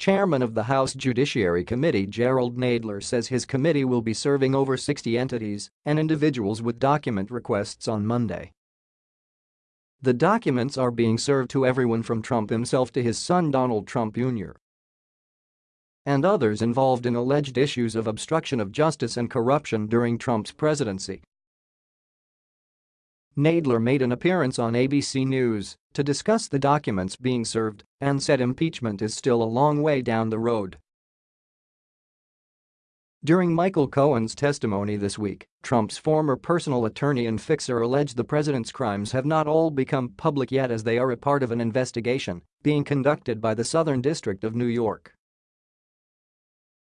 Chairman of the House Judiciary Committee Gerald Nadler says his committee will be serving over 60 entities and individuals with document requests on Monday. The documents are being served to everyone from Trump himself to his son Donald Trump Jr. and others involved in alleged issues of obstruction of justice and corruption during Trump's presidency. Nadler made an appearance on ABC News to discuss the documents being served and said impeachment is still a long way down the road. During Michael Cohen's testimony this week, Trump's former personal attorney and fixer alleged the president's crimes have not all become public yet as they are a part of an investigation being conducted by the Southern District of New York.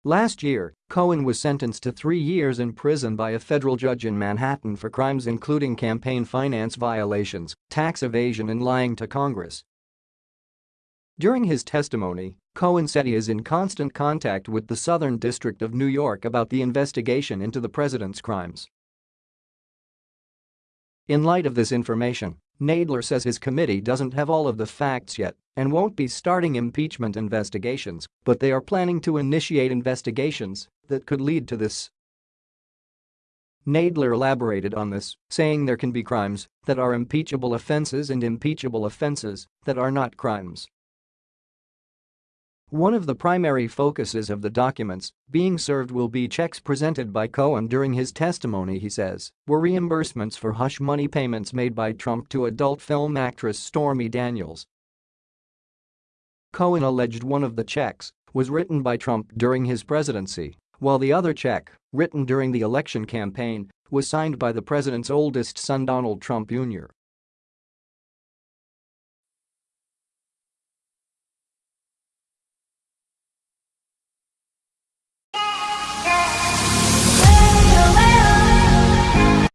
Last year, Cohen was sentenced to three years in prison by a federal judge in Manhattan for crimes including campaign finance violations, tax evasion and lying to Congress. During his testimony, Cohen said he is in constant contact with the Southern District of New York about the investigation into the president's crimes. In light of this information, Nadler says his committee doesn't have all of the facts yet and won't be starting impeachment investigations, but they are planning to initiate investigations that could lead to this. Nadler elaborated on this, saying there can be crimes that are impeachable offenses and impeachable offenses that are not crimes. One of the primary focuses of the documents being served will be checks presented by Cohen during his testimony he says were reimbursements for hush money payments made by Trump to adult film actress Stormy Daniels. Cohen alleged one of the checks was written by Trump during his presidency, while the other check, written during the election campaign, was signed by the president's oldest son Donald Trump Jr.